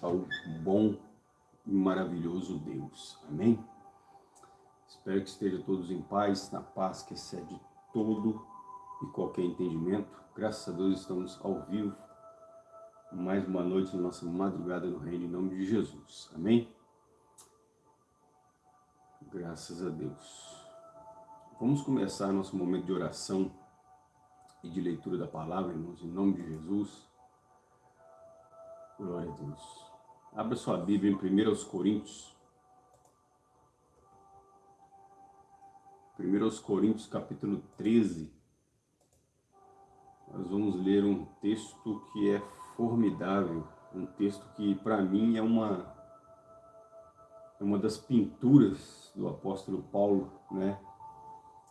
ao bom e maravilhoso Deus. Amém? Espero que estejam todos em paz, na paz que excede todo e qualquer entendimento. Graças a Deus estamos ao vivo. Mais uma noite na nossa madrugada no reino, em nome de Jesus. Amém? Graças a Deus. Vamos começar nosso momento de oração e de leitura da palavra, irmãos, em nome de Jesus. Glória a Deus. Abra sua Bíblia em 1 Coríntios. 1 Coríntios capítulo 13. Nós vamos ler um texto que é formidável. Um texto que para mim é uma, é uma das pinturas do apóstolo Paulo, né?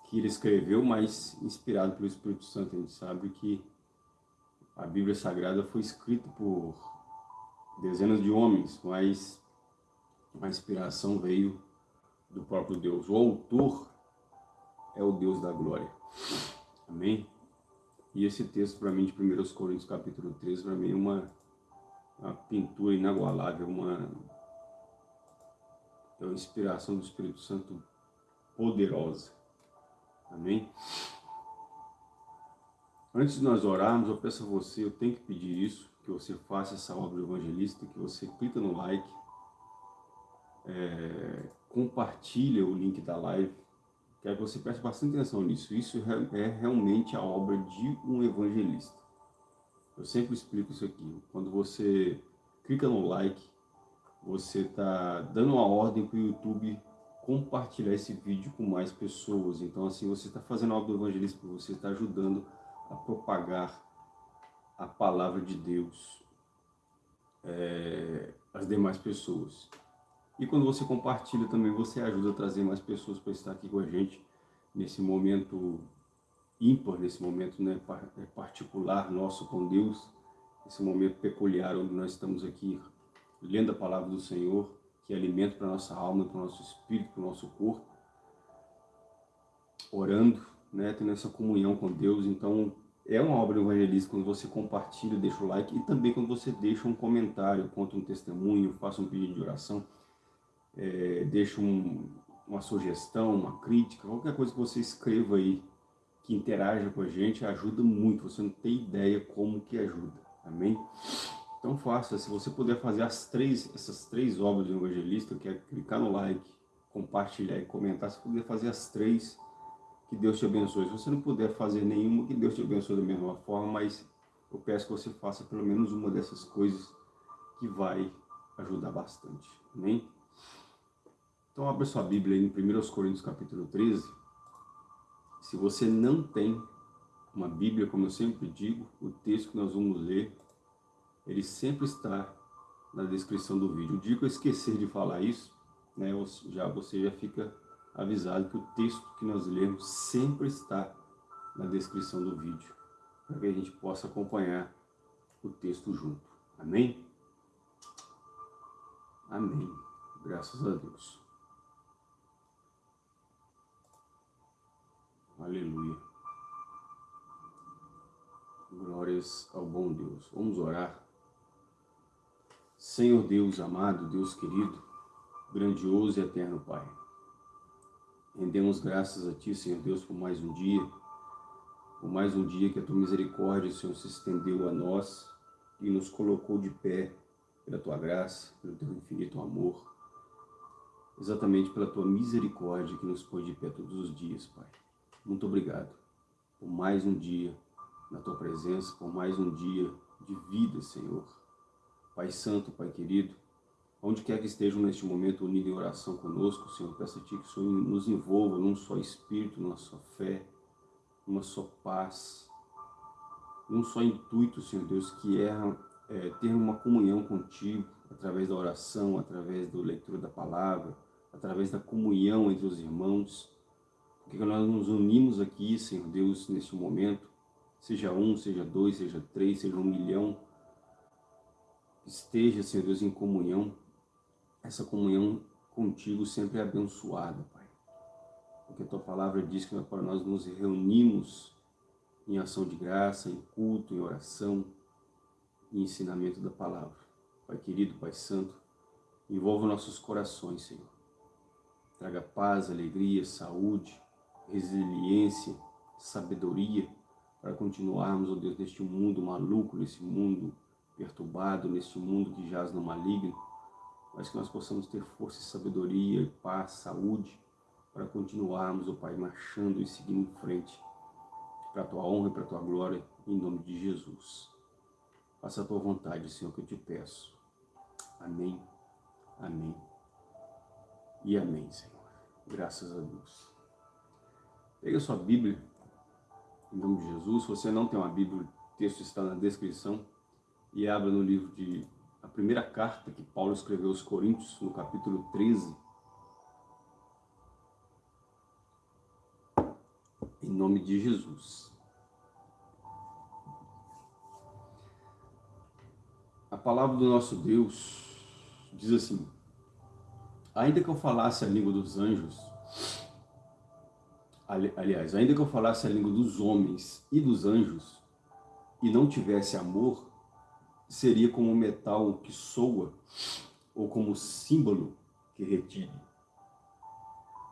Que ele escreveu, mas inspirado pelo Espírito Santo. A gente sabe que a Bíblia Sagrada foi escrita por dezenas de homens, mas a inspiração veio do próprio Deus. O autor é o Deus da glória. Amém? E esse texto, para mim, de 1 Coríntios capítulo 13, para mim é uma, uma pintura inagualável, uma, é uma inspiração do Espírito Santo poderosa. Amém? Antes de nós orarmos, eu peço a você, eu tenho que pedir isso, que você faça essa obra evangelista, que você clica no like, é, compartilha o link da live, que você preste bastante atenção nisso. Isso é realmente a obra de um evangelista. Eu sempre explico isso aqui. Quando você clica no like, você está dando uma ordem para o YouTube compartilhar esse vídeo com mais pessoas. Então assim, você está fazendo a obra do evangelista, você está ajudando a propagar a palavra de Deus é, às demais pessoas. E quando você compartilha também, você ajuda a trazer mais pessoas para estar aqui com a gente nesse momento ímpar, nesse momento né, é, particular nosso com Deus, esse momento peculiar onde nós estamos aqui lendo a palavra do Senhor, que é alimento para a nossa alma, para o nosso espírito, para o nosso corpo, orando, né, tendo essa comunhão com Deus. Então, é uma obra evangelista quando você compartilha, deixa o like e também quando você deixa um comentário, conta um testemunho, faça um pedido de oração, é, deixa um, uma sugestão, uma crítica, qualquer coisa que você escreva aí, que interaja com a gente, ajuda muito, você não tem ideia como que ajuda, amém? Então faça, se você puder fazer as três, essas três obras do evangelista, que é clicar no like, compartilhar e comentar, se puder fazer as três, que Deus te abençoe. Se você não puder fazer nenhuma, que Deus te abençoe da mesma forma, mas eu peço que você faça pelo menos uma dessas coisas que vai ajudar bastante. Amém? Então abra sua Bíblia aí em 1 Coríntios capítulo 13. Se você não tem uma Bíblia, como eu sempre digo, o texto que nós vamos ler, ele sempre está na descrição do vídeo. O dia que eu esquecer de falar isso, né, já, você já fica avisado que o texto que nós lemos sempre está na descrição do vídeo, para que a gente possa acompanhar o texto junto. Amém? Amém. Graças a Deus. Aleluia. Glórias ao bom Deus. Vamos orar. Senhor Deus amado, Deus querido, grandioso e eterno Pai. Rendemos graças a Ti, Senhor Deus, por mais um dia, por mais um dia que a Tua misericórdia, Senhor, se estendeu a nós e nos colocou de pé pela Tua graça, pelo Teu infinito amor, exatamente pela Tua misericórdia que nos pôs de pé todos os dias, Pai. Muito obrigado por mais um dia na Tua presença, por mais um dia de vida, Senhor. Pai Santo, Pai querido, Onde quer que estejam neste momento unidos em oração conosco, Senhor, peço a Ti que o Senhor nos envolva num só espírito, numa só fé, numa só paz, num só intuito, Senhor Deus, que é, é ter uma comunhão contigo, através da oração, através da leitura da palavra, através da comunhão entre os irmãos, porque nós nos unimos aqui, Senhor Deus, neste momento, seja um, seja dois, seja três, seja um milhão, esteja, Senhor Deus, em comunhão, essa comunhão contigo sempre é abençoada, Pai. Porque a Tua palavra diz que para nós nos reunimos em ação de graça, em culto, em oração, em ensinamento da palavra. Pai querido, Pai santo, envolva nossos corações, Senhor. Traga paz, alegria, saúde, resiliência, sabedoria, para continuarmos, ó oh Deus, neste mundo maluco, nesse mundo perturbado, neste mundo que jaz no maligno, mas que nós possamos ter força e sabedoria, paz, saúde, para continuarmos, ó oh Pai, marchando e seguindo em frente, para a Tua honra e para a Tua glória, em nome de Jesus. Faça a Tua vontade, Senhor, que eu te peço. Amém, amém e amém, Senhor. Graças a Deus. Pega a sua Bíblia, em nome de Jesus. Se você não tem uma Bíblia, o texto está na descrição. E abra no livro de... Primeira carta que Paulo escreveu aos Coríntios, no capítulo 13. Em nome de Jesus. A palavra do nosso Deus diz assim, ainda que eu falasse a língua dos anjos aliás, ainda que eu falasse a língua dos homens e dos anjos, e não tivesse amor, seria como um metal que soa, ou como símbolo que retire.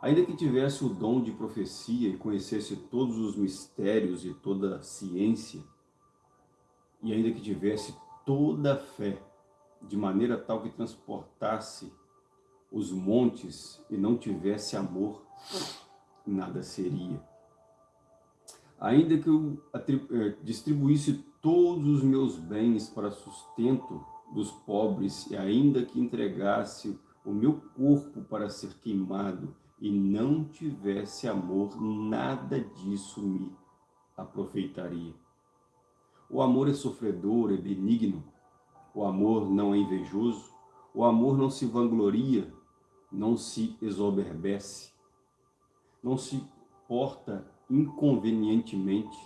Ainda que tivesse o dom de profecia e conhecesse todos os mistérios e toda a ciência, e ainda que tivesse toda a fé, de maneira tal que transportasse os montes e não tivesse amor, nada seria. Ainda que eu eh, distribuísse todos os meus bens para sustento dos pobres e ainda que entregasse o meu corpo para ser queimado e não tivesse amor, nada disso me aproveitaria. O amor é sofredor, é benigno, o amor não é invejoso, o amor não se vangloria, não se exoberbece, não se porta inconvenientemente,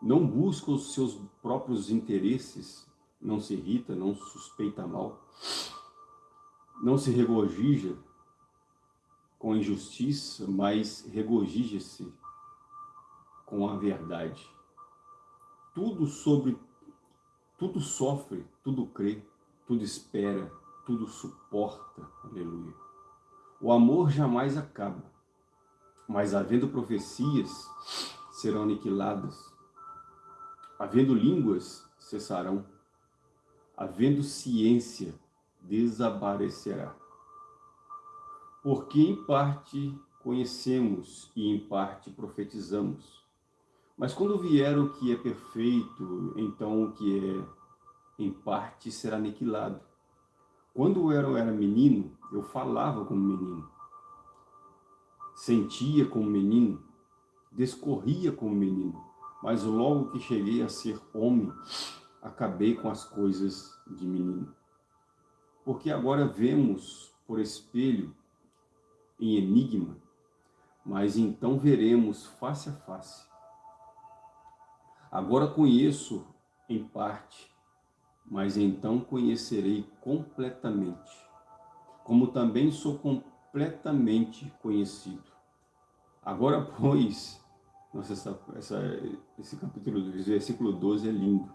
não busca os seus próprios interesses, não se irrita, não suspeita mal, não se regozija com injustiça, mas regozija-se com a verdade. Tudo sobre, tudo sofre, tudo crê, tudo espera, tudo suporta. Aleluia. O amor jamais acaba mas havendo profecias, serão aniquiladas. Havendo línguas, cessarão. Havendo ciência, desaparecerá. Porque em parte conhecemos e em parte profetizamos. Mas quando vier o que é perfeito, então o que é em parte será aniquilado. Quando eu era menino, eu falava como menino sentia como menino, descorria como menino, mas logo que cheguei a ser homem, acabei com as coisas de menino. Porque agora vemos por espelho, em enigma, mas então veremos face a face. Agora conheço em parte, mas então conhecerei completamente, como também sou completamente conhecido. Agora, pois, nossa, essa, essa, esse capítulo, versículo 12 é lindo.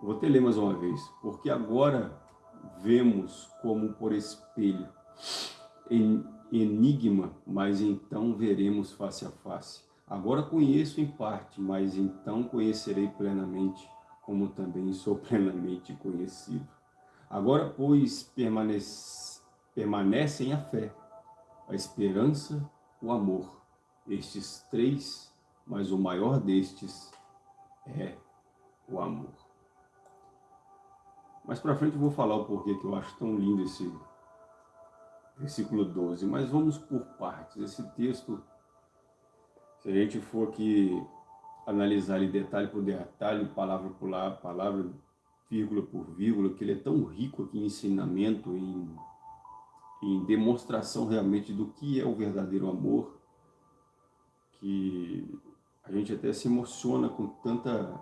vou até ler mais uma vez. Porque agora vemos como por espelho, enigma, mas então veremos face a face. Agora conheço em parte, mas então conhecerei plenamente, como também sou plenamente conhecido. Agora, pois, permanece, permanecem a fé, a esperança, o amor estes três, mas o maior destes é o amor. Mais para frente eu vou falar o porquê que eu acho tão lindo esse versículo 12, mas vamos por partes. Esse texto, se a gente for aqui analisar ele detalhe por detalhe, palavra por palavra, vírgula por vírgula, que ele é tão rico aqui em ensinamento, em, em demonstração realmente do que é o verdadeiro amor, que a gente até se emociona com tanta...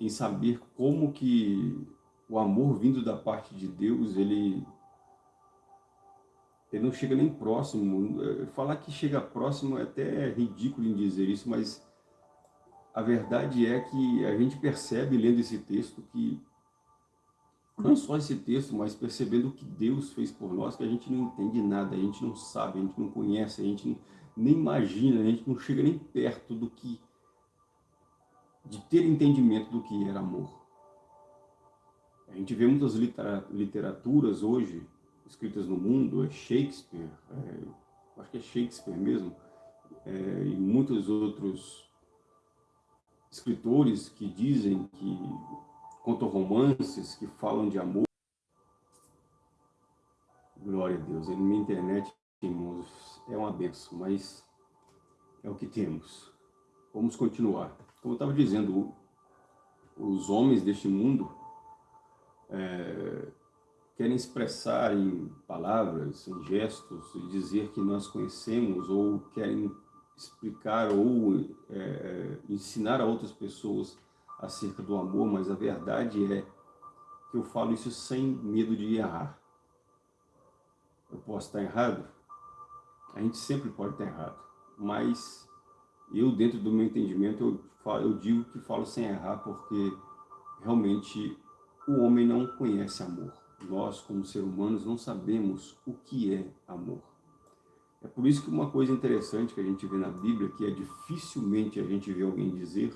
em saber como que o amor vindo da parte de Deus, ele, ele não chega nem próximo. Falar que chega próximo é até ridículo em dizer isso, mas a verdade é que a gente percebe, lendo esse texto, que não só esse texto, mas percebendo o que Deus fez por nós, que a gente não entende nada, a gente não sabe, a gente não conhece, a gente nem imagina, a gente não chega nem perto do que, de ter entendimento do que era amor. A gente vê muitas literaturas hoje, escritas no mundo, é Shakespeare, é, acho que é Shakespeare mesmo, é, e muitos outros escritores que dizem que contam romances que falam de amor. Glória a Deus. A minha internet, irmãos, é uma benção, mas é o que temos. Vamos continuar. Como eu estava dizendo, os homens deste mundo é, querem expressar em palavras, em gestos, e dizer que nós conhecemos, ou querem explicar ou é, ensinar a outras pessoas acerca do amor, mas a verdade é que eu falo isso sem medo de errar. Eu posso estar errado? A gente sempre pode estar errado, mas eu, dentro do meu entendimento, eu, falo, eu digo que falo sem errar porque realmente o homem não conhece amor. Nós, como seres humanos, não sabemos o que é amor. É por isso que uma coisa interessante que a gente vê na Bíblia, que é dificilmente a gente vê alguém dizer,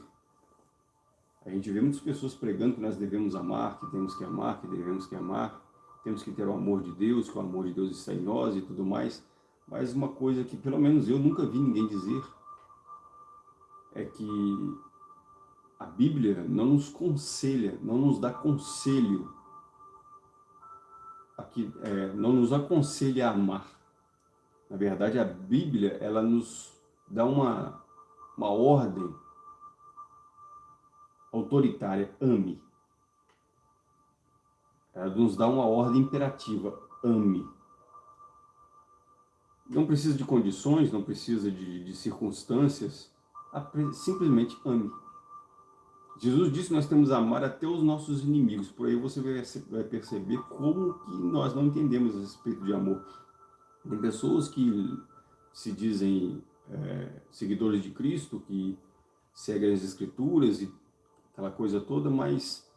a gente vê muitas pessoas pregando que nós devemos amar, que temos que amar, que devemos que amar, temos que ter o amor de Deus, que o amor de Deus está em nós e tudo mais. Mas uma coisa que pelo menos eu nunca vi ninguém dizer é que a Bíblia não nos conselha, não nos dá conselho, aqui, é, não nos aconselha a amar. Na verdade, a Bíblia, ela nos dá uma, uma ordem autoritária, ame. Ela nos dá uma ordem imperativa, ame. Não precisa de condições, não precisa de, de circunstâncias, simplesmente ame. Jesus disse que nós temos que amar até os nossos inimigos. Por aí você vai perceber como que nós não entendemos a respeito de amor. Tem pessoas que se dizem é, seguidores de Cristo, que seguem as Escrituras e aquela coisa toda, mas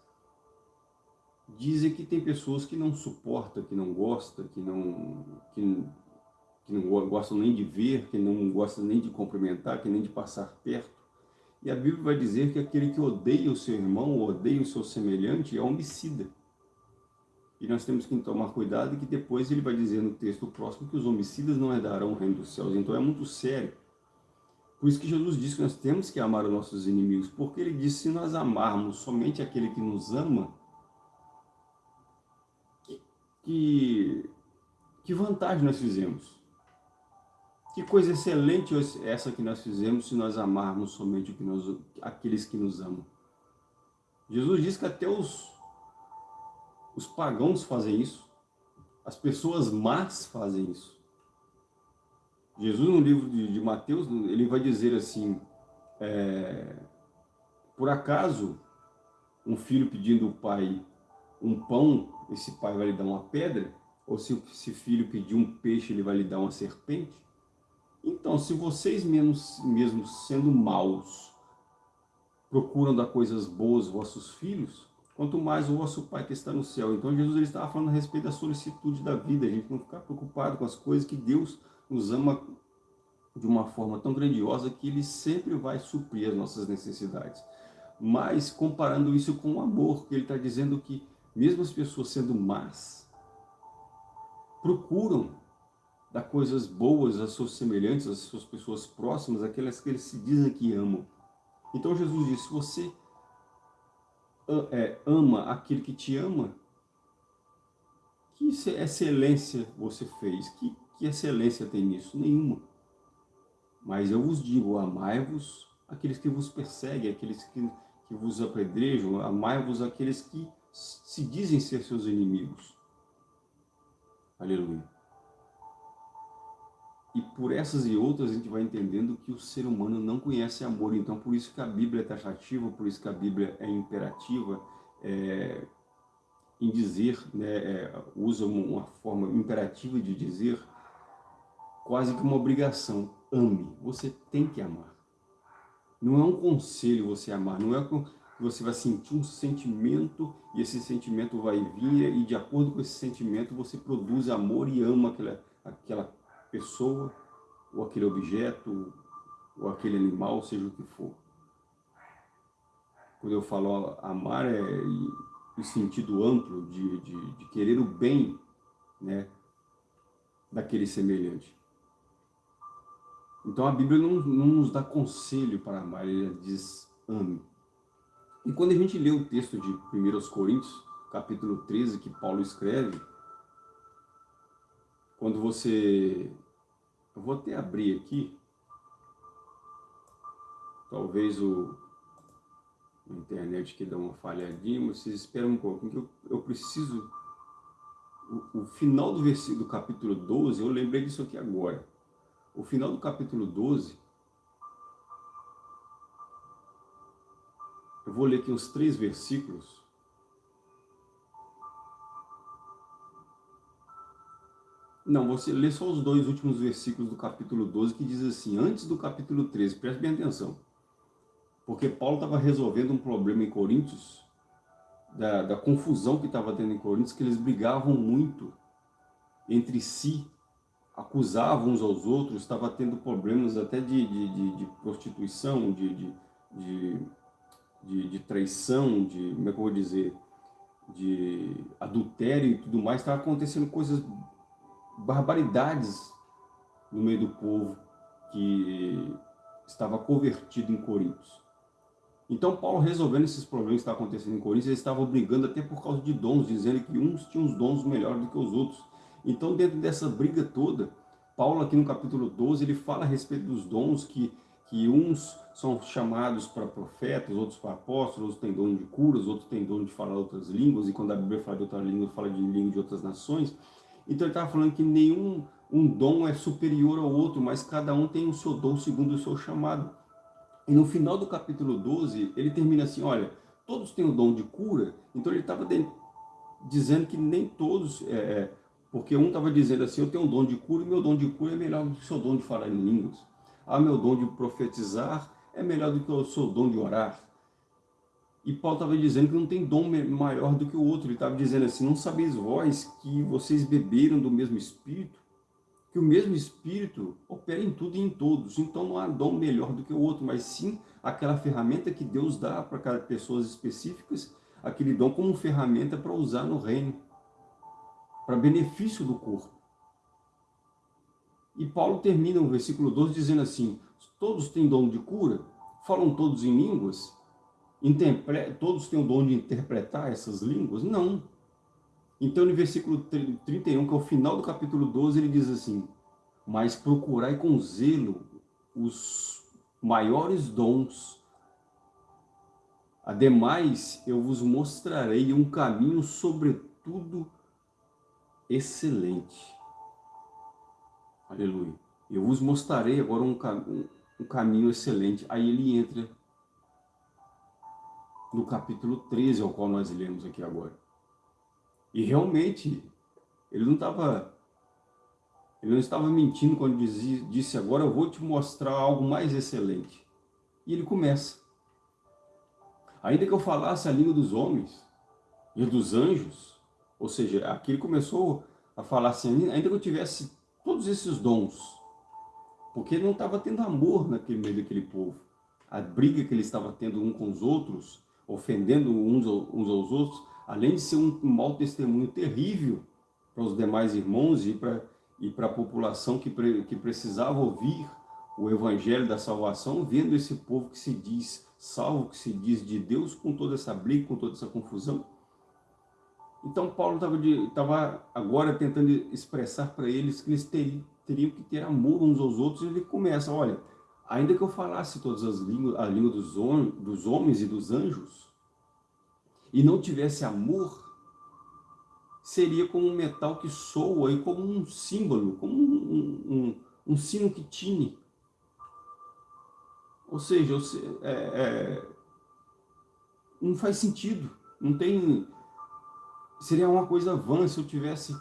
dizem que tem pessoas que não suportam, que não gostam, que não, que, que não gostam nem de ver, que não gostam nem de cumprimentar, que nem de passar perto. E a Bíblia vai dizer que aquele que odeia o seu irmão, odeia o seu semelhante, é homicida. E nós temos que tomar cuidado que depois ele vai dizer no texto próximo que os homicidas não herdarão o reino dos céus. Então é muito sério. Por isso que Jesus disse que nós temos que amar os nossos inimigos, porque ele disse, se nós amarmos somente aquele que nos ama, que, que, que vantagem nós fizemos? Que coisa excelente essa que nós fizemos se nós amarmos somente que nós, aqueles que nos amam. Jesus diz que até os, os pagãos fazem isso, as pessoas más fazem isso. Jesus, no livro de, de Mateus, ele vai dizer assim, é, por acaso, um filho pedindo ao pai um pão, esse pai vai lhe dar uma pedra? Ou se esse filho pedir um peixe, ele vai lhe dar uma serpente? Então, se vocês mesmos, mesmo sendo maus, procuram dar coisas boas aos vossos filhos, quanto mais o vosso Pai que está no céu. Então, Jesus ele estava falando a respeito da solicitude da vida, a gente não ficar preocupado com as coisas que Deus nos ama de uma forma tão grandiosa que Ele sempre vai suprir as nossas necessidades. Mas comparando isso com o amor, que Ele está dizendo que mesmo as pessoas sendo más, procuram dar coisas boas às suas semelhantes, às suas pessoas próximas, aquelas que eles se dizem que amam. Então Jesus disse, se você é, ama aquele que te ama, que excelência você fez? Que que excelência tem nisso? Nenhuma. Mas eu vos digo, amai-vos aqueles que vos perseguem, aqueles que, que vos apedrejam, amai-vos aqueles que se dizem ser seus inimigos. Aleluia. E por essas e outras a gente vai entendendo que o ser humano não conhece amor. Então por isso que a Bíblia é taxativa, por isso que a Bíblia é imperativa, é, em dizer, né, é, usa uma forma imperativa de dizer quase que uma obrigação. Ame, você tem que amar. Não é um conselho você amar, não é você vai sentir um sentimento e esse sentimento vai vir e de acordo com esse sentimento você produz amor e ama aquela, aquela pessoa ou aquele objeto ou aquele animal, seja o que for. Quando eu falo amar é o sentido amplo de, de, de querer o bem né, daquele semelhante. Então a Bíblia não, não nos dá conselho para amar, ela diz ame. E quando a gente lê o texto de 1 Coríntios, capítulo 13, que Paulo escreve, quando você... Eu vou até abrir aqui, talvez o, a internet que dá uma falhadinha, mas vocês esperam um pouco, eu, eu preciso... O, o, final do versículo do capítulo 12, eu lembrei disso aqui agora. O final do capítulo 12, eu vou ler aqui uns três versículos. Não, você lê só os dois últimos versículos do capítulo 12, que diz assim, antes do capítulo 13, preste bem atenção. Porque Paulo estava resolvendo um problema em Coríntios, da, da confusão que estava tendo em Coríntios, que eles brigavam muito entre si, acusavam uns aos outros, estava tendo problemas até de, de, de, de prostituição, de, de, traição, de, como é que eu vou dizer, de adultério e tudo mais, estava acontecendo coisas, barbaridades no meio do povo que estava convertido em Coríntios. Então Paulo resolvendo esses problemas que estavam acontecendo em Coríntios, eles estavam brigando até por causa de dons, dizendo que uns tinham os dons melhores do que os outros. Então, dentro dessa briga toda, Paulo aqui no capítulo 12, ele fala a respeito dos dons que, que uns são chamados para profetas, outros para apóstolos, outros têm dom de curas, outros têm dom de falar outras línguas, e quando a Bíblia fala de outra língua, fala de língua de outras nações. Então ele estava falando que nenhum um dom é superior ao outro, mas cada um tem o seu dom segundo o seu chamado. E no final do capítulo 12, ele termina assim, olha, todos têm o dom de cura, então ele estava dizendo que nem todos... É, é porque um estava dizendo assim, eu tenho um dom de cura e meu dom de cura é melhor do que o seu dom de falar em línguas. Ah, meu dom de profetizar é melhor do que o seu dom de orar. E Paulo estava dizendo que não tem dom maior do que o outro. Ele estava dizendo assim, não sabeis vós que vocês beberam do mesmo Espírito? Que o mesmo Espírito opera em tudo e em todos. Então não há dom melhor do que o outro, mas sim aquela ferramenta que Deus dá para cada pessoas específicas, aquele dom como ferramenta para usar no reino para benefício do corpo. E Paulo termina o versículo 12 dizendo assim, todos têm dom de cura, falam todos em línguas, todos têm o dom de interpretar essas línguas? Não. Então no versículo 31, que é o final do capítulo 12, ele diz assim, mas procurai com zelo os maiores dons. Ademais, eu vos mostrarei um caminho sobretudo excelente. Aleluia. Eu vos mostrarei agora um, um, um caminho excelente. Aí ele entra no capítulo 13, ao qual nós lemos aqui agora. E realmente, ele não estava ele não estava mentindo quando dizia, disse agora eu vou te mostrar algo mais excelente. E ele começa. Ainda que eu falasse a língua dos homens e dos anjos, ou seja, aqui ele começou a falar assim, ainda que eu tivesse todos esses dons, porque ele não estava tendo amor naquele meio daquele povo. A briga que ele estava tendo um com os outros, ofendendo uns, uns aos outros, além de ser um mau testemunho terrível para os demais irmãos e para e para a população que, pre, que precisava ouvir o evangelho da salvação, vendo esse povo que se diz salvo, que se diz de Deus, com toda essa briga, com toda essa confusão, então Paulo estava agora tentando expressar para eles que eles teriam, teriam, que ter amor uns aos outros, e ele começa, olha, ainda que eu falasse todas as línguas, a língua dos, dos homens e dos anjos, e não tivesse amor, seria como um metal que soa e como um símbolo, como um, um, um sino que tine. Ou seja, é, é, não faz sentido, não tem seria uma coisa vã se eu tivesse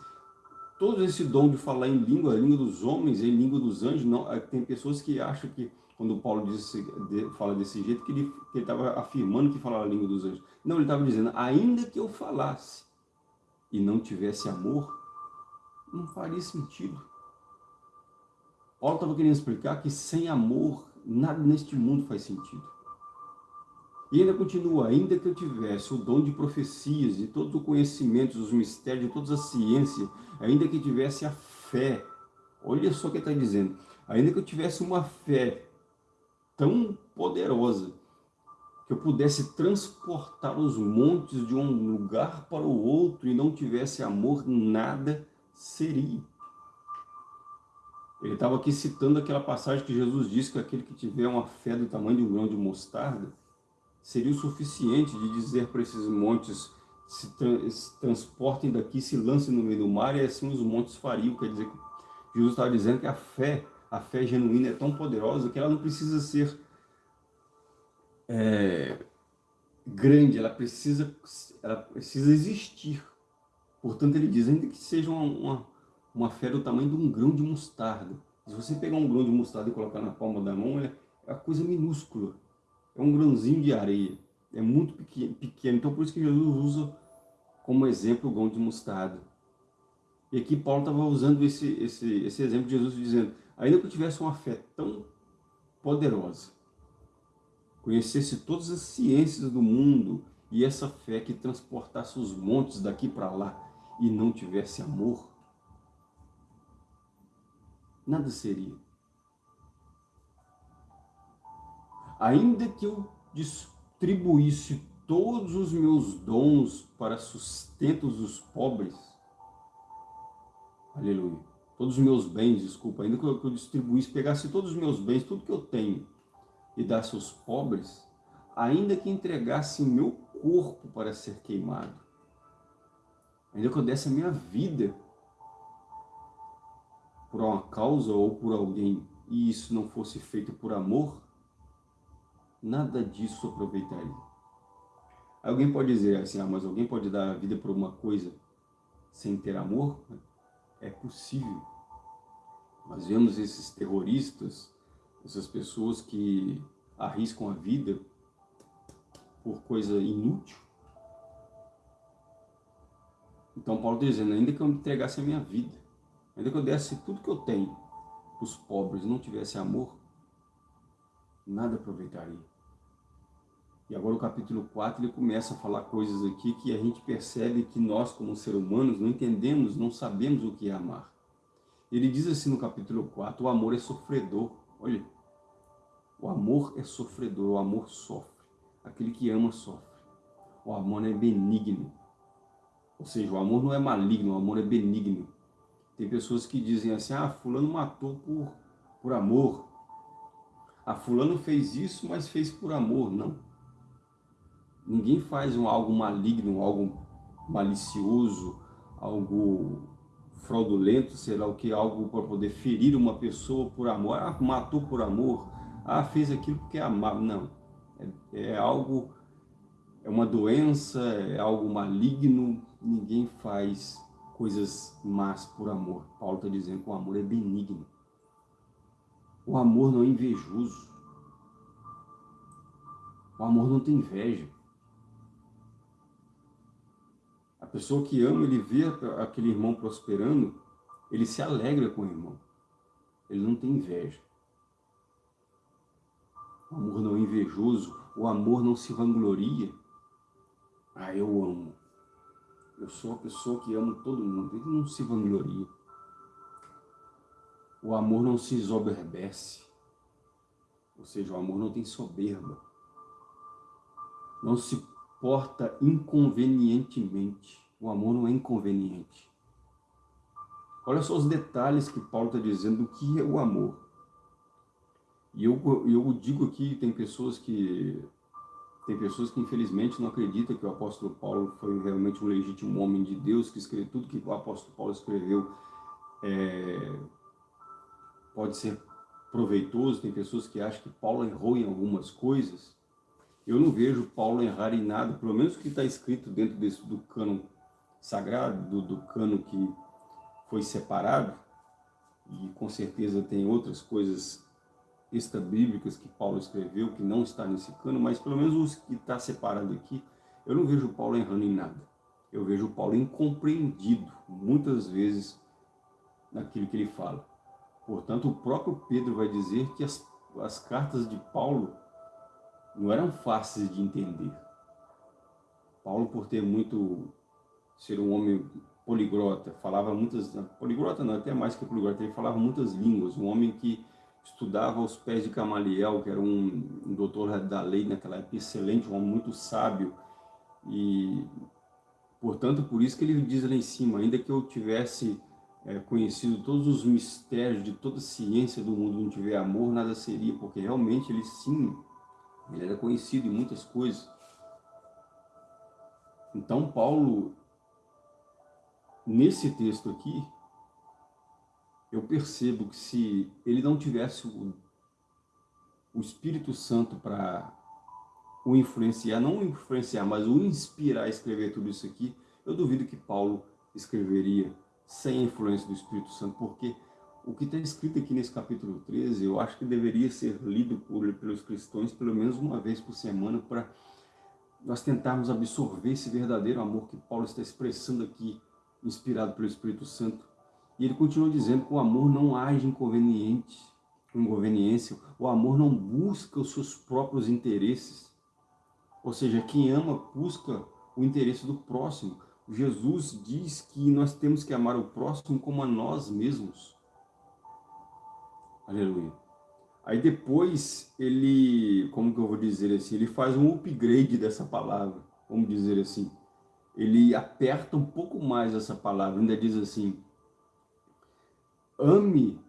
todo esse dom de falar em língua, língua dos homens, em língua dos anjos. Não, tem pessoas que acham que quando Paulo disse, fala desse jeito, que ele estava afirmando que falava a língua dos anjos. Não, ele estava dizendo, ainda que eu falasse e não tivesse amor, não faria sentido. Paulo estava querendo explicar que sem amor, nada neste mundo faz sentido. E ainda continua, ainda que eu tivesse o dom de profecias, de todo o conhecimento, dos mistérios, de toda a ciência, ainda que tivesse a fé, olha só o que está dizendo, ainda que eu tivesse uma fé tão poderosa, que eu pudesse transportar os montes de um lugar para o outro e não tivesse amor, nada seria. Ele estava aqui citando aquela passagem que Jesus disse que aquele que tiver uma fé do tamanho de um grão de mostarda, seria o suficiente de dizer para esses montes se, tra se, transportem daqui, se lancem no meio do mar, e assim os montes fariam. Quer dizer Jesus estava dizendo que a fé, a fé genuína é tão poderosa que ela não precisa ser é, grande, ela precisa, ela precisa existir. Portanto, ele diz, ainda que seja uma, uma, uma fé do tamanho de um grão de mostarda. Se você pegar um grão de mostarda e colocar na palma da mão, é, é uma coisa minúscula é um grãozinho de areia, é muito pequeno, então por isso que Jesus usa como exemplo o grão de mostarda. E aqui Paulo estava usando esse, esse, esse exemplo de Jesus dizendo, ainda que eu tivesse uma fé tão poderosa, conhecesse todas as ciências do mundo e essa fé que transportasse os montes daqui para lá e não tivesse amor, nada seria. Ainda que eu distribuísse todos os meus dons para sustentos dos pobres, aleluia, todos os meus bens, desculpa, ainda que eu, distribuísse, pegasse todos os meus bens, tudo que eu tenho, e desse aos pobres, ainda que entregasse meu corpo para ser queimado, ainda que eu desse a minha vida por uma causa ou por alguém, e isso não fosse feito por amor, nada disso aproveitaria. Alguém pode dizer assim, ah, mas alguém pode dar a vida por uma coisa sem ter amor? É possível. Nós vemos esses terroristas, essas pessoas que arriscam a vida por coisa inútil. Então Paulo está dizendo, ainda que eu entregasse a minha vida, ainda que eu desse tudo que eu tenho para os pobres não tivesse amor, nada aproveitaria. E agora o capítulo 4 ele começa a falar coisas aqui que a gente percebe que nós como seres humanos não entendemos, não sabemos o que é amar. Ele diz assim no capítulo 4, o amor é sofredor. Olha, o amor é sofredor, o amor sofre. Aquele que ama sofre. O amor é benigno. Ou seja, o amor não é maligno, o amor é benigno. Tem pessoas que dizem assim, ah, fulano matou por, por amor. Ah, fulano fez isso, mas fez por amor. Não. Ninguém faz um, algo maligno, algo malicioso, algo fraudulento, sei lá o que, algo para poder ferir uma pessoa por amor. Ah, matou por amor. Ah, fez aquilo porque amava. Não. É, é algo, é uma doença, é algo maligno. Ninguém faz coisas más por amor. Paulo está dizendo que o amor é benigno. O amor não é invejoso. O amor não tem inveja. Pessoa que ama, ele vê aquele irmão prosperando, ele se alegra com o irmão. Ele não tem inveja. O amor não é invejoso, o amor não se vangloria. Ah, eu amo. Eu sou a pessoa que amo todo mundo. Ele não se vangloria. O amor não se exoberbece. Ou seja, o amor não tem soberba. Não se porta inconvenientemente. O amor não é inconveniente. Olha só os detalhes que Paulo está dizendo do que é o amor. E eu, eu digo aqui, tem pessoas que tem pessoas que infelizmente não acreditam que o apóstolo Paulo foi realmente um legítimo homem de Deus, que escreveu tudo que o apóstolo Paulo escreveu é, pode ser proveitoso. Tem pessoas que acham que Paulo errou em algumas coisas. Eu não vejo Paulo errar em nada, pelo menos o que está escrito dentro desse, do cânon sagrado, do, do cano que foi separado, e com certeza tem outras coisas extra-bíblicas que Paulo escreveu, que não está nesse cano, mas pelo menos os que está separado aqui, eu não vejo Paulo errando em nada. Eu vejo Paulo incompreendido, muitas vezes, naquilo que ele fala. Portanto, o próprio Pedro vai dizer que as, as cartas de Paulo não eram fáceis de entender. Paulo, por ter muito, ser um homem poliglota, falava muitas, poliglota não, até mais que poliglota, ele falava muitas línguas, um homem que estudava aos pés de Gamaliel, que era um, um doutor da lei naquela época, excelente, um homem muito sábio, e, portanto, por isso que ele diz lá em cima, ainda que eu tivesse é, conhecido todos os mistérios de toda a ciência do mundo, não tiver amor, nada seria, porque realmente ele sim, ele era conhecido em muitas coisas. Então, Paulo, nesse texto aqui, eu percebo que se ele não tivesse o, o Espírito Santo para o influenciar, não o influenciar, mas o inspirar a escrever tudo isso aqui, eu duvido que Paulo escreveria sem a influência do Espírito Santo, porque o que está escrito aqui nesse capítulo 13, eu acho que deveria ser lido por, pelos cristãos pelo menos uma vez por semana para nós tentarmos absorver esse verdadeiro amor que Paulo está expressando aqui, inspirado pelo Espírito Santo e ele continua dizendo que o amor não age inconveniente, inconveniência, o amor não busca os seus próprios interesses. Ou seja, quem ama busca o interesse do próximo. Jesus diz que nós temos que amar o próximo como a nós mesmos. Aleluia. Aí depois ele, como que eu vou dizer assim, ele faz um upgrade dessa palavra, vamos dizer assim. Ele aperta um pouco mais essa palavra, ainda diz assim, ame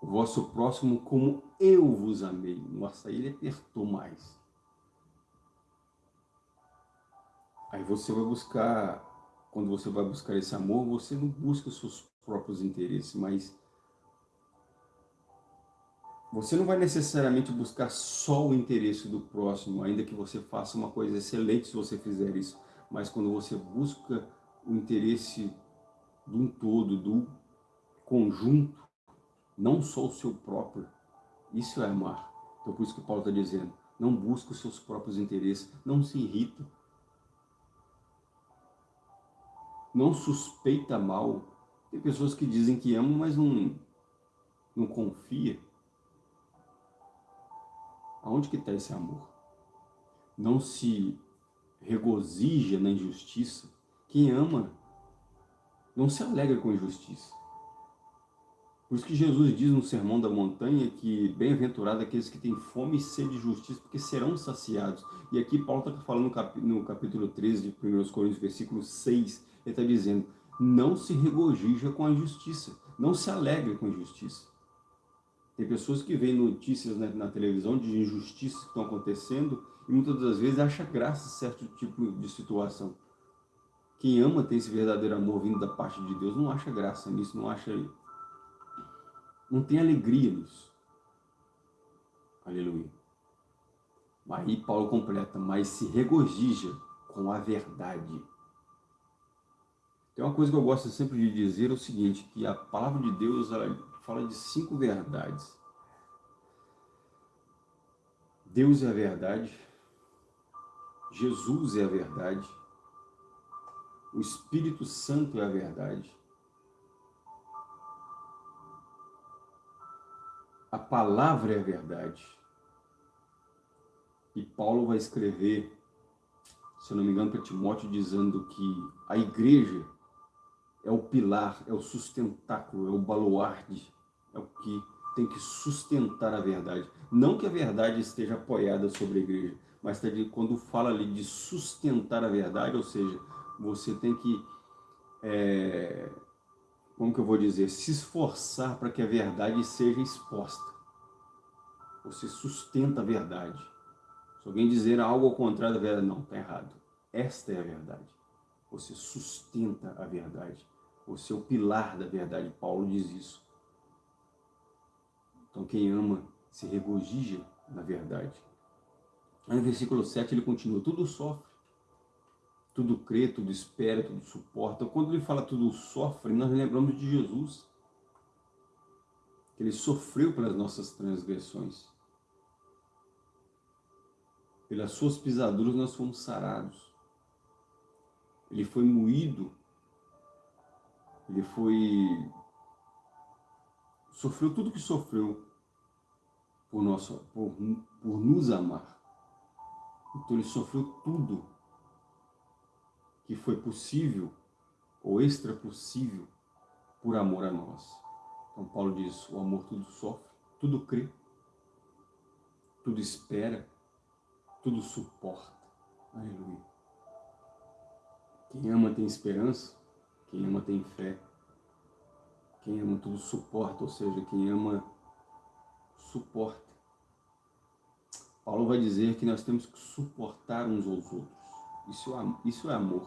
o vosso próximo como eu vos amei. Nossa, ele apertou mais. Aí você vai buscar, quando você vai buscar esse amor, você não busca os seus próprios interesses, mas você não vai necessariamente buscar só o interesse do próximo, ainda que você faça uma coisa excelente se você fizer isso, mas quando você busca o interesse de um todo, do conjunto, não só o seu próprio. Isso é amar. Então por isso que Paulo está dizendo, não busque os seus próprios interesses, não se irrita, não suspeita mal. Tem pessoas que dizem que amam, mas não, não confia. Aonde que está esse amor? Não se regozija na injustiça. Quem ama não se alegra com injustiça. Por isso que Jesus diz no Sermão da Montanha que bem-aventurado aqueles que têm fome e sede de justiça, porque serão saciados. E aqui Paulo está falando no capítulo 13 de 1 Coríntios, versículo 6, ele está dizendo, não se regozija com a injustiça, não se alegre com a injustiça. Tem pessoas que veem notícias na, na televisão de injustiças que estão acontecendo e muitas das vezes acha graça certo tipo de situação. Quem ama tem esse verdadeiro amor vindo da parte de Deus não acha graça nisso, não acha não tem alegria nisso. Aleluia. Aí Paulo completa, mas se regozija com a verdade. Tem uma coisa que eu gosto sempre de dizer, é o seguinte, que a palavra de Deus fala de cinco verdades. Deus é a verdade, Jesus é a verdade, o Espírito Santo é a verdade, a palavra é a verdade. E Paulo vai escrever, se eu não me engano, para Timóteo, dizendo que a igreja é o pilar, é o sustentáculo, é o baluarte, é o que tem que sustentar a verdade. Não que a verdade esteja apoiada sobre a igreja, mas quando fala ali de sustentar a verdade, ou seja, você tem que é, como que eu vou dizer, se esforçar para que a verdade seja exposta. Você sustenta a verdade. Se alguém dizer algo ao contrário da verdade, não, está errado. Esta é a verdade. Você sustenta a verdade. Você é o pilar da verdade. Paulo diz isso. Então quem ama se regozija na verdade. Aí no versículo 7 ele continua, tudo sofre, tudo crê, tudo espera, tudo suporta. Quando ele fala tudo sofre, nós lembramos de Jesus. que ele sofreu pelas nossas transgressões. Pelas suas pisaduras nós fomos sarados. Ele foi moído, ele foi sofreu tudo que sofreu por, nosso, por, por nos amar. Então ele sofreu tudo que foi possível ou extra possível por amor a nós. Então Paulo diz, o amor tudo sofre, tudo crê, tudo espera, tudo suporta. Aleluia. Quem ama tem esperança, quem ama tem fé, quem ama tudo suporta, ou seja, quem ama suporta. Paulo vai dizer que nós temos que suportar uns aos outros. Isso é, isso é amor.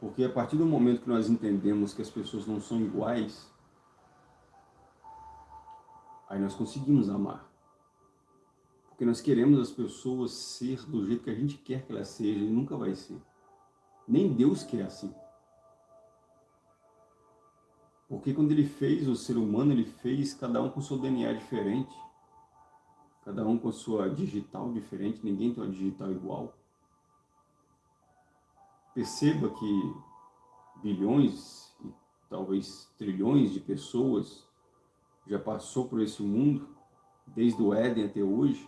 Porque a partir do momento que nós entendemos que as pessoas não são iguais, aí nós conseguimos amar. Porque nós queremos as pessoas ser do jeito que a gente quer que elas sejam e nunca vai ser. Nem Deus quer assim. Porque quando ele fez o ser humano, ele fez cada um com seu DNA diferente. Cada um com sua digital diferente, ninguém tem uma digital igual. Perceba que bilhões e talvez trilhões de pessoas já passou por esse mundo, desde o Éden até hoje,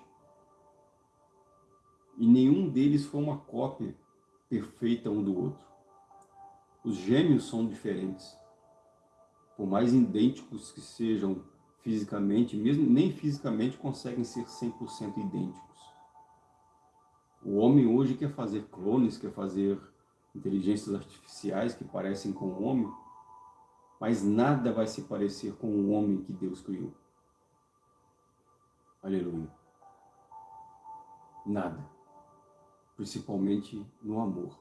e nenhum deles foi uma cópia perfeita um do outro. Os gêmeos são diferentes por mais idênticos que sejam fisicamente, mesmo nem fisicamente conseguem ser 100% idênticos. O homem hoje quer fazer clones, quer fazer inteligências artificiais que parecem com o homem, mas nada vai se parecer com o homem que Deus criou. Aleluia. Nada. Principalmente no amor.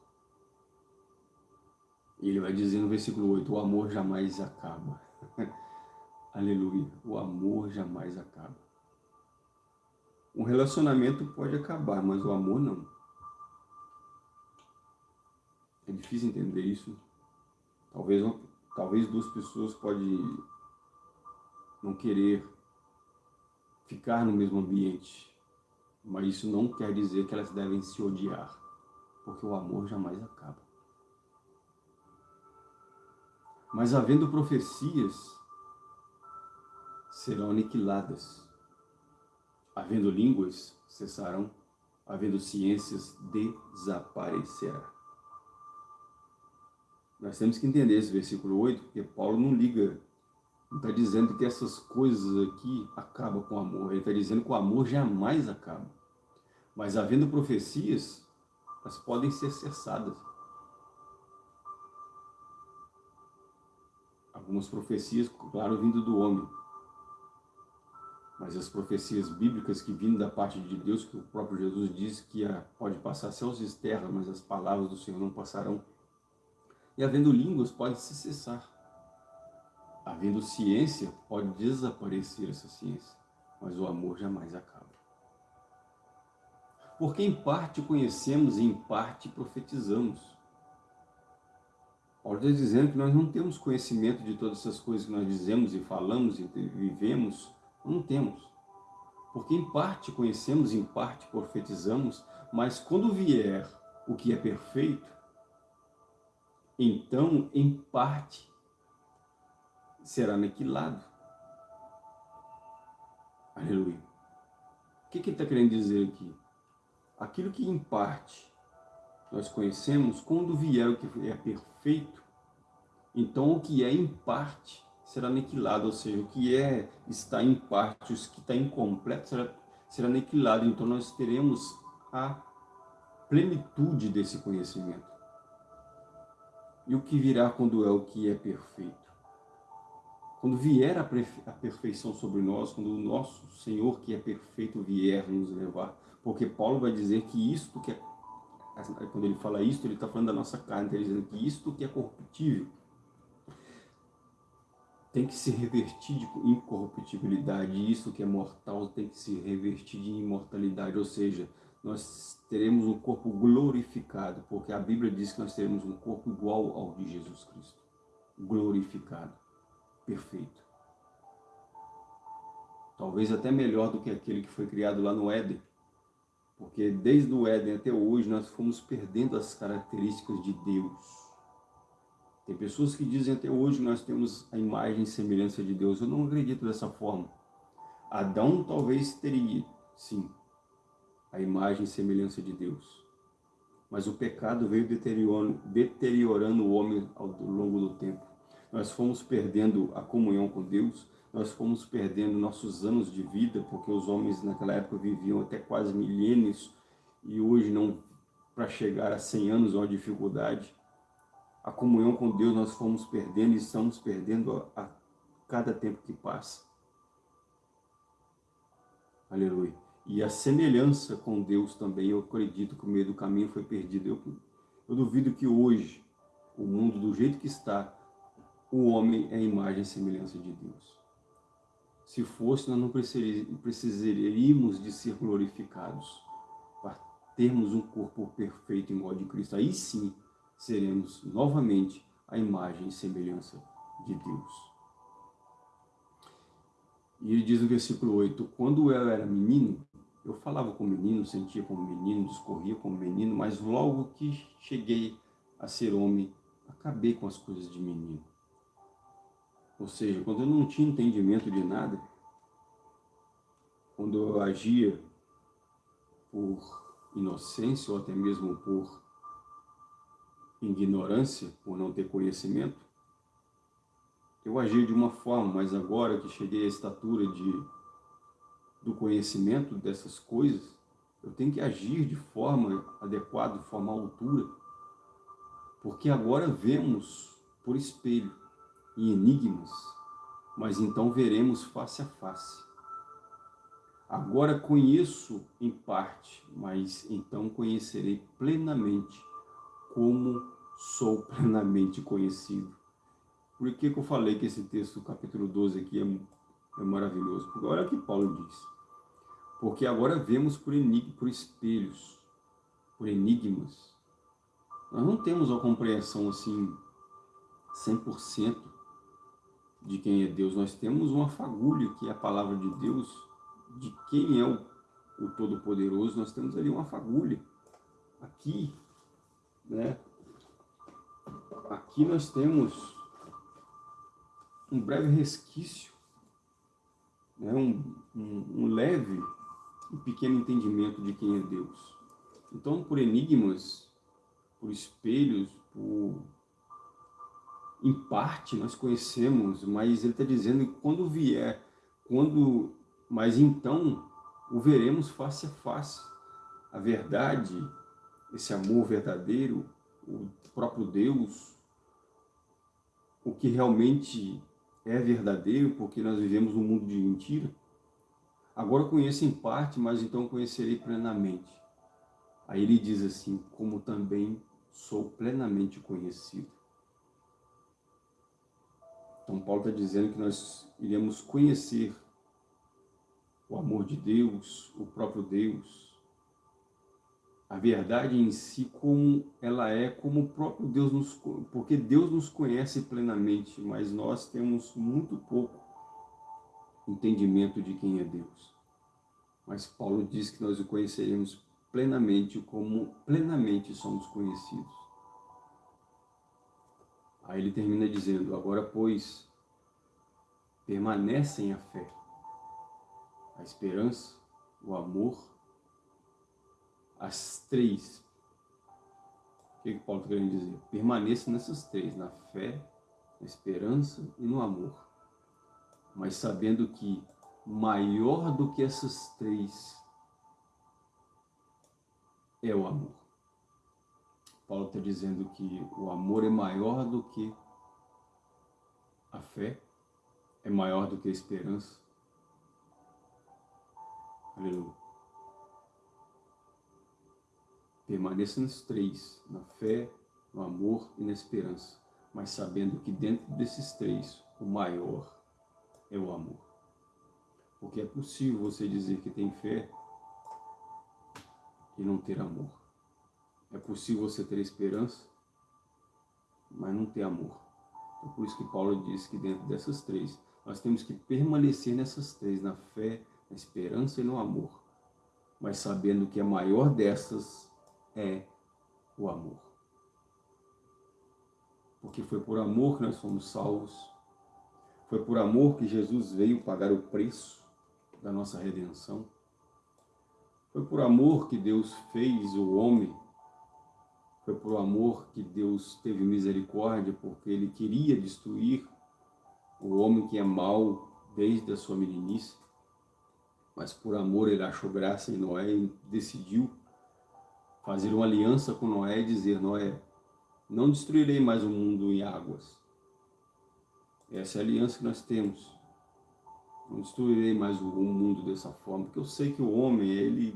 E ele vai dizer no versículo 8, o amor jamais acaba. Aleluia, o amor jamais acaba. Um relacionamento pode acabar, mas o amor não. É difícil entender isso. Talvez, talvez duas pessoas podem não querer ficar no mesmo ambiente, mas isso não quer dizer que elas devem se odiar, porque o amor jamais acaba. Mas havendo profecias, serão aniquiladas. Havendo línguas, cessarão. Havendo ciências, desaparecerá. Nós temos que entender esse versículo 8, porque Paulo não liga, não está dizendo que essas coisas aqui acabam com o amor. Ele está dizendo que o amor jamais acaba. Mas havendo profecias, elas podem ser cessadas. algumas profecias, claro, vindo do homem. Mas as profecias bíblicas que vindo da parte de Deus, que o próprio Jesus diz que pode passar céus e terra, mas as palavras do Senhor não passarão. E havendo línguas, pode se cessar. Havendo ciência, pode desaparecer essa ciência. Mas o amor jamais acaba. Porque em parte conhecemos e em parte profetizamos. Paulo está dizendo que nós não temos conhecimento de todas essas coisas que nós dizemos e falamos e vivemos, não temos. Porque em parte conhecemos, em parte profetizamos, mas quando vier o que é perfeito, então em parte será aniquilado. Aleluia. O que, que ele está querendo dizer aqui? Aquilo que em parte nós conhecemos, quando vier o que é perfeito, então o que é em parte será aniquilado, ou seja, o que é está em parte, o que está incompleto será, será aniquilado. Então nós teremos a plenitude desse conhecimento. E o que virá quando é o que é perfeito? Quando vier a, a perfeição sobre nós, quando o nosso Senhor que é perfeito vier nos levar, porque Paulo vai dizer que isto que é quando ele fala isto, ele está falando da nossa carne, está dizendo que isto que é corruptível tem que se revertir de incorruptibilidade, isso que é mortal tem que se revertir de imortalidade, ou seja, nós teremos um corpo glorificado, porque a Bíblia diz que nós teremos um corpo igual ao de Jesus Cristo, glorificado, perfeito. talvez até melhor do que aquele que foi criado lá no Éden. Porque desde o Éden até hoje nós fomos perdendo as características de Deus. Tem pessoas que dizem até hoje que nós temos a imagem e semelhança de Deus. Eu não acredito dessa forma. Adão talvez teria, sim, a imagem e semelhança de Deus. Mas o pecado veio deteriorando, deteriorando o homem ao longo do tempo. Nós fomos perdendo a comunhão com Deus, nós fomos perdendo nossos anos de vida, porque os homens naquela época viviam até quase milênios, e hoje não, para chegar a 100 anos, é uma dificuldade. A comunhão com Deus nós fomos perdendo e estamos perdendo a, a cada tempo que passa. Aleluia. E a semelhança com Deus também, eu acredito que o meio do caminho foi perdido. Eu, eu duvido que hoje, o mundo do jeito que está, o homem é a imagem e semelhança de Deus. Se fosse, nós não precisaríamos de ser glorificados para termos um corpo perfeito igual de Cristo. Aí sim, seremos novamente a imagem e semelhança de Deus. E ele diz no versículo 8, quando eu era menino, eu falava como menino, sentia como menino, discorria como menino, mas logo que cheguei a ser homem, acabei com as coisas de menino. Ou seja, quando eu não tinha entendimento de nada, quando eu agia por inocência ou até mesmo por ignorância, por não ter conhecimento, eu agia de uma forma, mas agora que cheguei à estatura de, do conhecimento dessas coisas, eu tenho que agir de forma adequada, de forma altura, porque agora vemos por espelho, e enigmas, mas então veremos face a face. Agora conheço em parte, mas então conhecerei plenamente como sou plenamente conhecido. Por que, que eu falei que esse texto, capítulo 12 aqui, é, é maravilhoso? Porque olha o que Paulo diz. Porque agora vemos por, por espelhos, por enigmas. Nós não temos a compreensão assim 100% de quem é Deus. Nós temos uma fagulha, que é a palavra de Deus, de quem é o, o Todo-Poderoso. Nós temos ali uma fagulha. Aqui, né? Aqui nós temos um breve resquício, né? um, um, um leve e pequeno entendimento de quem é Deus. Então, por enigmas, por espelhos, por em parte nós conhecemos, mas ele está dizendo que quando vier, quando, mas então o veremos face a face. A verdade, esse amor verdadeiro, o próprio Deus, o que realmente é verdadeiro, porque nós vivemos um mundo de mentira. Agora conheço em parte, mas então conhecerei plenamente. Aí ele diz assim, como também sou plenamente conhecido. Então Paulo está dizendo que nós iremos conhecer o amor de Deus, o próprio Deus, a verdade em si como ela é, como o próprio Deus nos... Porque Deus nos conhece plenamente, mas nós temos muito pouco entendimento de quem é Deus. Mas Paulo diz que nós o conheceremos plenamente como plenamente somos conhecidos. Aí ele termina dizendo, agora pois, permanecem a fé, a esperança, o amor, as três. O que, que Paulo está querendo dizer? Permaneça nessas três, na fé, na esperança e no amor. Mas sabendo que maior do que essas três é o amor. Paulo está dizendo que o amor é maior do que a fé, é maior do que a esperança. Aleluia. Permaneça nos três, na fé, no amor e na esperança, mas sabendo que dentro desses três, o maior é o amor. Porque é possível você dizer que tem fé e não ter amor. É possível você ter esperança, mas não ter amor. É por isso que Paulo diz que dentro dessas três, Nós temos que permanecer nessas três, na fé, na esperança e no amor. Mas sabendo que a maior dessas é o amor. Porque foi por amor que nós fomos salvos. Foi por amor que Jesus veio pagar o preço da nossa redenção. Foi por amor que Deus fez o homem. Foi por amor que Deus teve misericórdia, porque Ele queria destruir o homem que é mau desde a sua meninice. Mas por amor Ele achou graça em Noé e decidiu fazer uma aliança com Noé e dizer, Noé, não destruirei mais o mundo em águas. Essa é a aliança que nós temos. Não destruirei mais o mundo dessa forma, porque eu sei que o homem, ele,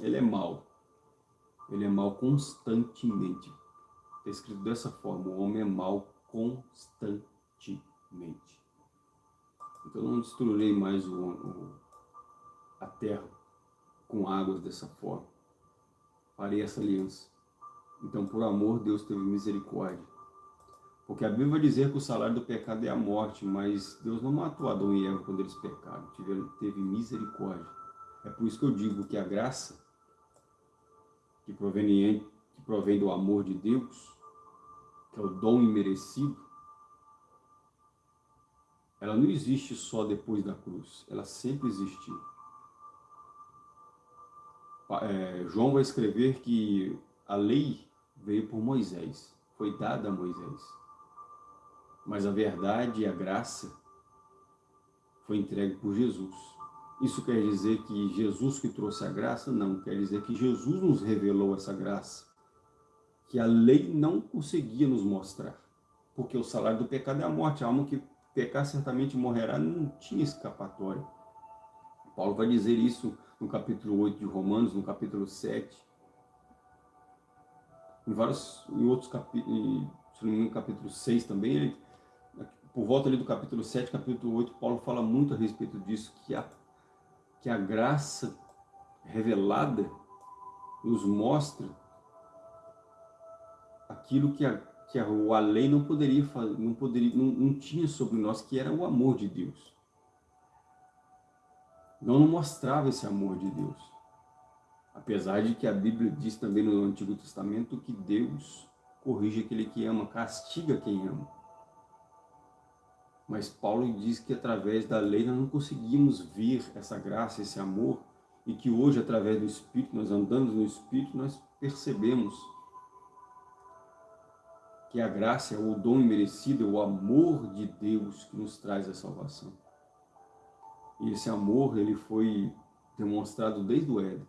ele é mau. Ele é mau constantemente. Está escrito dessa forma, o homem é mau constantemente. Então não destruirei mais o, o, a terra com águas dessa forma. Farei essa aliança. Então, por amor, Deus teve misericórdia porque a Bíblia vai dizer que o salário do pecado é a morte, mas Deus não matou Adão e Eva quando eles pecaram, teve misericórdia. É por isso que eu digo que a graça, que provém, que provém do amor de Deus, que é o dom imerecido, ela não existe só depois da cruz, ela sempre existiu. É, João vai escrever que a lei veio por Moisés, foi dada a Moisés mas a verdade e a graça foi entregue por Jesus. Isso quer dizer que Jesus que trouxe a graça? Não, quer dizer que Jesus nos revelou essa graça, que a lei não conseguia nos mostrar, porque o salário do pecado é a morte, a alma que pecar certamente morrerá, não tinha escapatória. Paulo vai dizer isso no capítulo 8 de Romanos, no capítulo 7, em vários, em outros capítulos, no capítulo 6 também, ele por volta ali do capítulo 7, capítulo 8, Paulo fala muito a respeito disso, que a, que a graça revelada nos mostra aquilo que a, que a, lei não poderia não, poderia, não, não tinha sobre nós, que era o amor de Deus. Não, mostrava esse amor de Deus. Apesar de que a Bíblia diz também no Antigo Testamento que Deus corrige aquele que ama, castiga quem ama. Mas Paulo diz que através da lei nós não conseguimos ver essa graça, esse amor, e que hoje, através do Espírito, nós andando no Espírito, nós percebemos que a graça é o dom imerecido, é o amor de Deus que nos traz a salvação. E esse amor, ele foi demonstrado desde o Éden.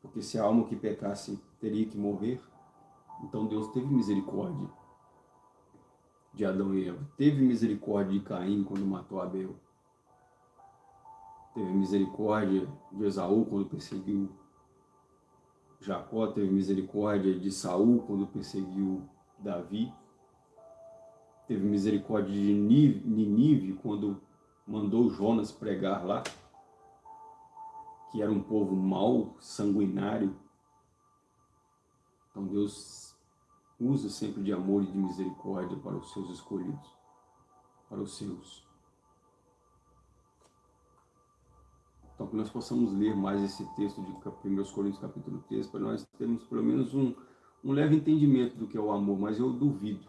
Porque se a alma que pecasse teria que morrer, então Deus teve misericórdia de Adão e Eva. Teve misericórdia de Caim quando matou Abel. Teve misericórdia de Esaú quando perseguiu Jacó. Teve misericórdia de Saul quando perseguiu Davi. Teve misericórdia de Ninive quando mandou Jonas pregar lá, que era um povo mau, sanguinário. Então Deus usa sempre de amor e de misericórdia para os seus escolhidos, para os seus. Então, que nós possamos ler mais esse texto de 1 Coríntios capítulo 3, para nós termos pelo menos um, um leve entendimento do que é o amor, mas eu duvido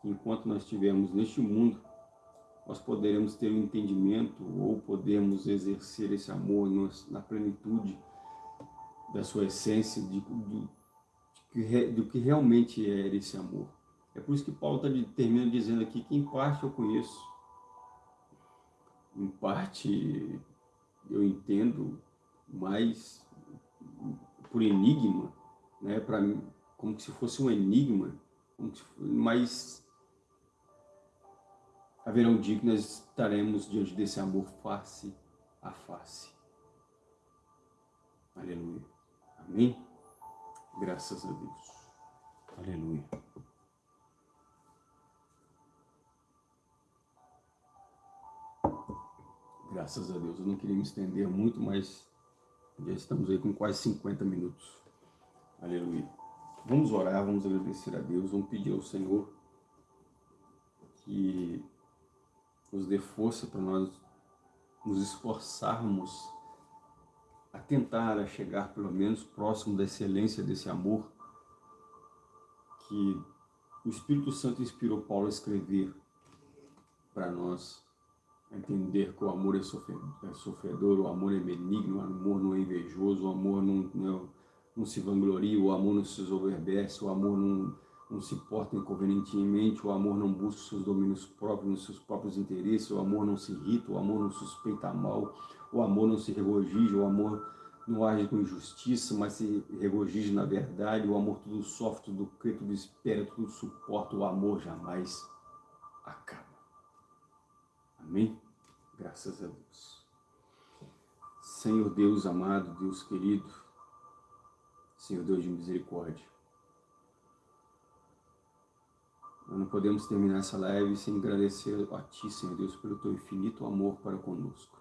que enquanto nós estivermos neste mundo, nós poderemos ter um entendimento ou podemos exercer esse amor na plenitude da sua essência, de, de, do que realmente é esse amor. É por isso que Paulo tá, termina dizendo aqui que em parte eu conheço, em parte eu entendo, mas por enigma, né, para como se fosse um enigma, mas haverá um dia que nós estaremos diante desse amor face a face. Aleluia. Amém? Graças a Deus. Aleluia. Graças a Deus. Eu não queria me estender muito, mas já estamos aí com quase 50 minutos. Aleluia. Vamos orar, vamos agradecer a Deus, vamos pedir ao Senhor que nos dê força para nós nos esforçarmos a tentar a chegar pelo menos próximo da excelência desse amor que o Espírito Santo inspirou Paulo a escrever para nós entender que o amor é, é sofredor, o amor é benigno, o amor não é invejoso, o amor não, não, não se vangloria, o amor não se soberbece, o amor não, não se porta inconvenientemente, o amor não busca seus domínios próprios, seus próprios interesses, o amor não se irrita, o amor não suspeita mal, o amor não se regozija, o amor não age com injustiça, mas se regozija na verdade, o amor tudo sofre, tudo crê, tudo espera, tudo suporta, o amor jamais acaba. Amém? Graças a Deus. Senhor Deus amado, Deus querido, Senhor Deus de misericórdia, nós não podemos terminar essa live sem agradecer a Ti, Senhor Deus, pelo Teu infinito amor para conosco.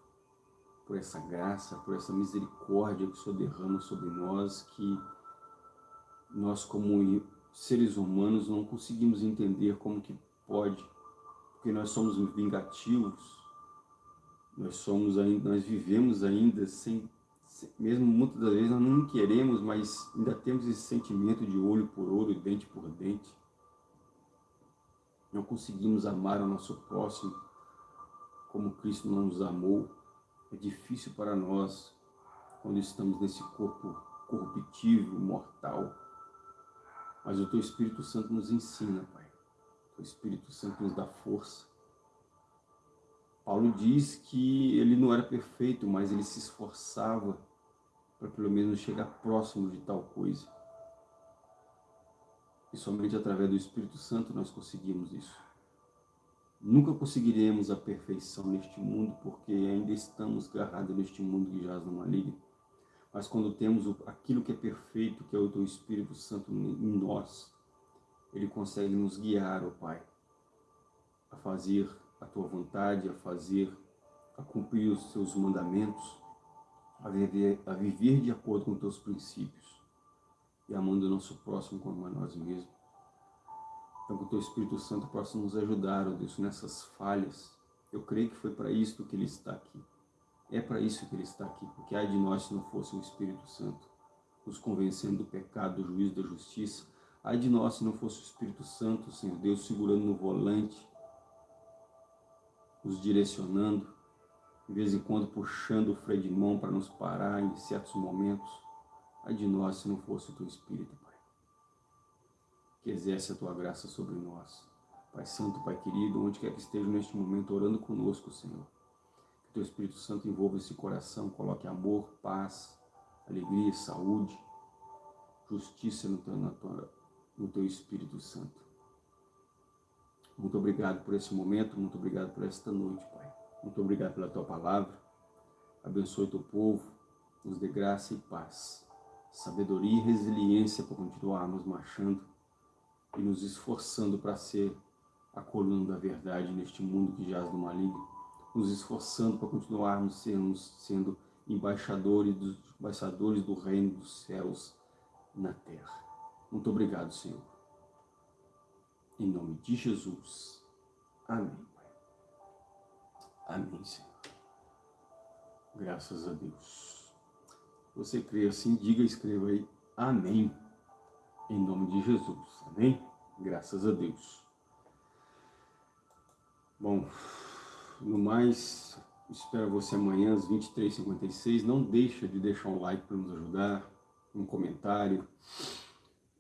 Por essa graça, por essa misericórdia que o Senhor derrama sobre nós, que nós como seres humanos não conseguimos entender como que pode, porque nós somos vingativos, nós somos ainda, nós vivemos ainda sem, mesmo muitas das vezes nós não queremos, mas ainda temos esse sentimento de olho por olho, dente por dente não conseguimos amar o nosso próximo como Cristo não nos amou, é difícil para nós quando estamos nesse corpo corruptível, mortal. Mas o Teu Espírito Santo nos ensina, Pai. O Teu Espírito Santo nos dá força. Paulo diz que ele não era perfeito, mas ele se esforçava para pelo menos chegar próximo de tal coisa. E somente através do Espírito Santo nós conseguimos isso. Nunca conseguiremos a perfeição neste mundo, porque ainda estamos agarrados neste mundo que jaz no maligno. Mas quando temos aquilo que é perfeito, que é o Teu Espírito Santo em nós, Ele consegue nos guiar, ó Pai, a fazer a Tua vontade, a fazer, a cumprir os Teus mandamentos, a viver, a viver de acordo com os Teus princípios e amando o nosso próximo como a nós mesmos. Então, que o Teu Espírito Santo possa nos ajudar, ó Deus, nessas falhas. Eu creio que foi para isso que Ele está aqui. É para isso que Ele está aqui, porque ai de nós se não fosse o Espírito Santo, nos convencendo do pecado, do juízo, da justiça. Ai de nós se não fosse o Espírito Santo, Senhor Deus, segurando no volante, nos direcionando, de vez em quando puxando o freio de mão para nos parar em certos momentos. Ai de nós se não fosse o Teu Espírito, Pai, que exerce a Tua graça sobre nós. Pai Santo, Pai querido, onde quer que esteja neste momento orando conosco, Senhor. Que Teu Espírito Santo envolva esse coração, coloque amor, paz, alegria, saúde, justiça no teu, tua, no teu Espírito Santo. Muito obrigado por esse momento, muito obrigado por esta noite, Pai. Muito obrigado pela Tua palavra. Abençoe Teu povo, nos dê graça e paz sabedoria e resiliência para continuarmos marchando e nos esforçando para ser a coluna da verdade neste mundo que jaz do maligno, nos esforçando para continuarmos sendo, sendo embaixadores, dos, embaixadores do reino dos céus na terra. Muito obrigado, Senhor. Em nome de Jesus. Amém. Amém, Senhor. Graças a Deus você crê assim, diga e escreva aí, amém, em nome de Jesus, amém? Graças a Deus. Bom, no mais, espero você amanhã às 23h56, não deixa de deixar um like para nos ajudar, um comentário,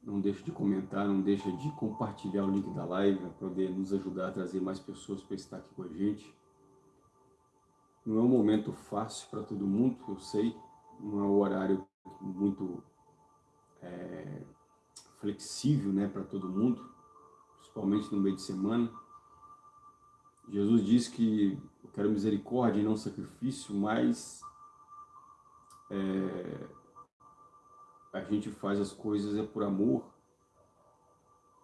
não deixa de comentar, não deixa de compartilhar o link da live para poder nos ajudar a trazer mais pessoas para estar aqui com a gente. Não é um momento fácil para todo mundo, eu sei, não é um horário muito é, flexível né, para todo mundo, principalmente no meio de semana. Jesus disse que eu quero misericórdia e não sacrifício, mas é, a gente faz as coisas é por amor.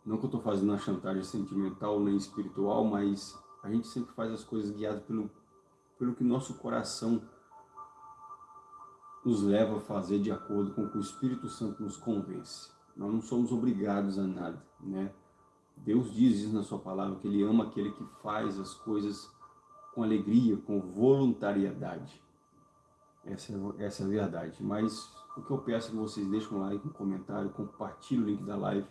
Não que eu estou fazendo uma chantagem sentimental nem espiritual, mas a gente sempre faz as coisas guiadas pelo, pelo que nosso coração nos leva a fazer de acordo com o que o Espírito Santo nos convence. Nós não somos obrigados a nada, né? Deus diz isso na sua palavra, que Ele ama aquele que faz as coisas com alegria, com voluntariedade. Essa é, essa é a verdade. Mas o que eu peço é que vocês deixem um like, um comentário, compartilhem o link da live,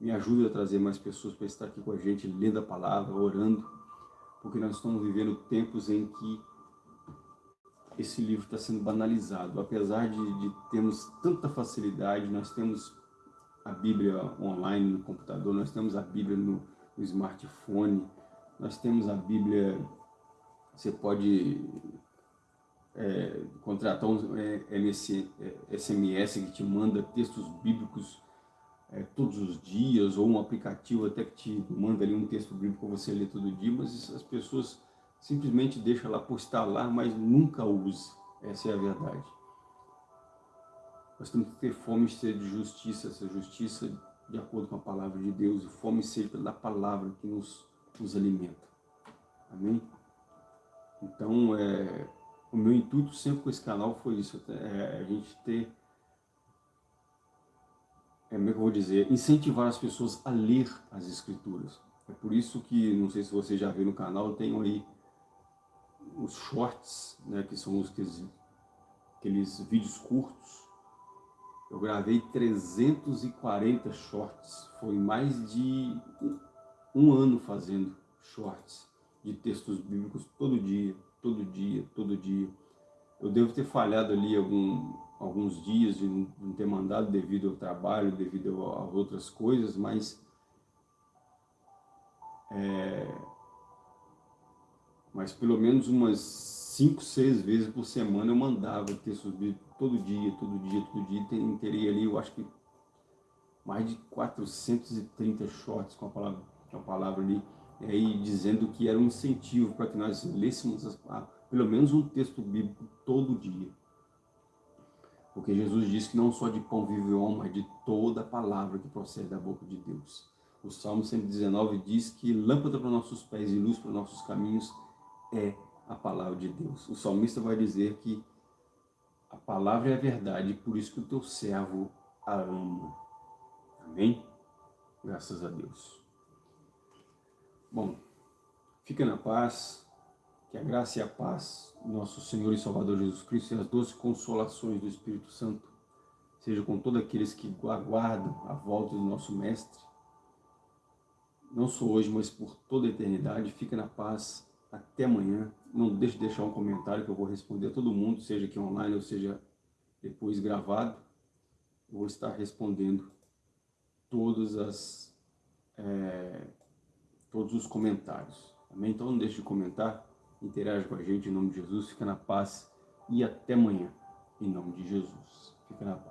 me ajude a trazer mais pessoas para estar aqui com a gente, lendo a palavra, orando, porque nós estamos vivendo tempos em que esse livro está sendo banalizado. Apesar de, de termos tanta facilidade, nós temos a Bíblia online no computador, nós temos a Bíblia no, no smartphone, nós temos a Bíblia, você pode é, contratar um é, MS, é, SMS que te manda textos bíblicos é, todos os dias, ou um aplicativo até que te manda ali um texto bíblico para você ler todo dia, mas as pessoas simplesmente deixam lá por estar lá, mas nunca usa. Essa é a verdade. Nós temos que ter fome e sede de justiça, essa justiça de acordo com a palavra de Deus, e fome e sede pela palavra que nos, nos alimenta. Amém? Então, é, o meu intuito sempre com esse canal foi isso, é, a gente ter, é, como é que eu vou dizer, incentivar as pessoas a ler as escrituras. É por isso que, não sei se você já viu no canal, eu tenho aí os shorts, né, que são os, aqueles, aqueles vídeos curtos. Eu gravei 340 shorts, foi mais de um ano fazendo shorts de textos bíblicos todo dia, todo dia, todo dia. Eu devo ter falhado ali algum, alguns dias de não ter mandado devido ao trabalho, devido a outras coisas, mas é, mas pelo menos umas cinco, seis vezes por semana eu mandava textos bíblicos todo dia, todo dia, todo dia, teria ali, eu acho que mais de 430 shorts com a palavra, com a palavra ali, e dizendo que era um incentivo para que nós lêssemos as, pelo menos um texto bíblico todo dia. Porque Jesus disse que não só de pão vive o homem, mas de toda a palavra que procede da boca de Deus. O Salmo 119 diz que lâmpada para nossos pés e luz para nossos caminhos é a palavra de Deus. O salmista vai dizer que a palavra é a verdade, por isso que o teu servo a ama. Amém? Graças a Deus. Bom, fica na paz, que a graça e a paz do nosso Senhor e Salvador Jesus Cristo e as doces consolações do Espírito Santo seja com todos aqueles que aguardam a volta do nosso Mestre, não só hoje, mas por toda a eternidade. Fica na paz até amanhã. Não deixe de deixar um comentário que eu vou responder a todo mundo, seja aqui online ou seja depois gravado. Vou estar respondendo as, é, todos os comentários. Amém? Então não deixe de comentar, interage com a gente em nome de Jesus, fica na paz e até amanhã, em nome de Jesus. Fica na paz.